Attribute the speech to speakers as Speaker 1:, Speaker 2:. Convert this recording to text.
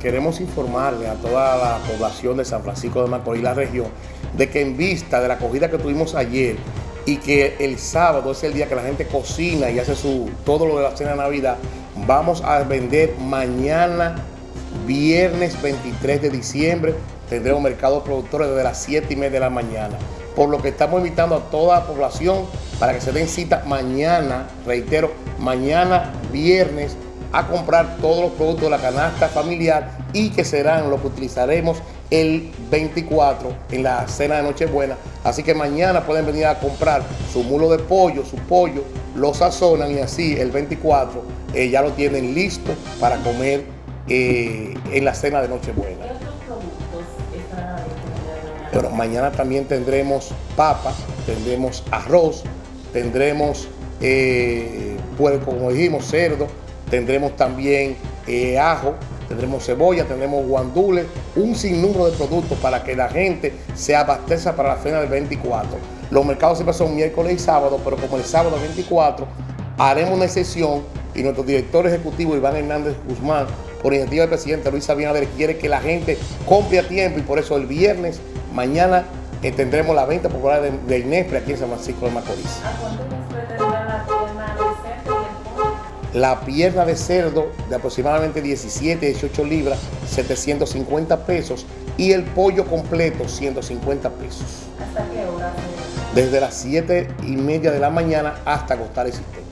Speaker 1: queremos informarle a toda la población de San Francisco de Macorís, la región, de que en vista de la acogida que tuvimos ayer y que el sábado es el día que la gente cocina y hace su todo lo de la cena de Navidad, vamos a vender mañana, viernes 23 de diciembre, tendremos mercado productores desde las 7 y media de la mañana. Por lo que estamos invitando a toda la población para que se den cita mañana, reitero, mañana viernes a comprar todos los productos de la canasta familiar y que serán los que utilizaremos el 24 en la cena de Nochebuena. Así que mañana pueden venir a comprar su mulo de pollo, su pollo, lo sazonan y así el 24 eh, ya lo tienen listo para comer eh, en la cena de Nochebuena. Pero mañana también tendremos papa, tendremos arroz, tendremos eh, puerco, como dijimos, cerdo, tendremos también eh, ajo, tendremos cebolla, tendremos guandules, un sinnúmero de productos para que la gente se abastezca para la cena del 24. Los mercados siempre son miércoles y sábado, pero como el sábado 24 haremos una excepción y nuestro director ejecutivo Iván Hernández Guzmán, por iniciativa del presidente Luis Abinader, quiere que la gente compre a tiempo y por eso el viernes, mañana, eh, tendremos la venta popular de, de Inespre aquí en San Francisco de Macorís. La pierna de cerdo de aproximadamente 17, 18 libras, 750 pesos. Y el pollo completo, 150 pesos.
Speaker 2: ¿Hasta qué hora?
Speaker 1: Desde las 7 y media de la mañana hasta acostar el sistema.